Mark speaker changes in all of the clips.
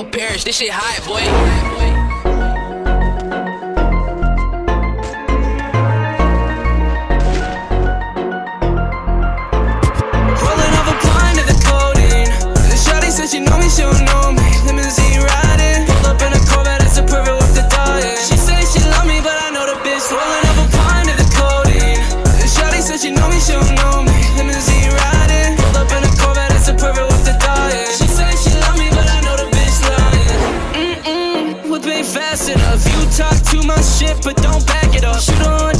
Speaker 1: your parents. This shit hot, boy.
Speaker 2: Shit, but don't back it up. Shoot on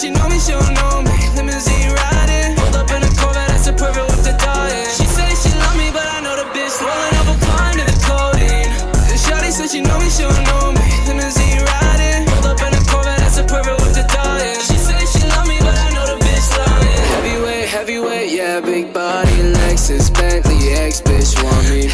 Speaker 2: Shawty said she know me, she say she love me, but I know the bitch. Rolling up a climb to the coating. Shotty says she know me, she don't know me. Limousine ride. big body, Lexus, Bentley, X bitch want me. But I know the bitch lying Heavyweight, heavyweight, yeah, big body, Lexus, Bentley, X bitch want me.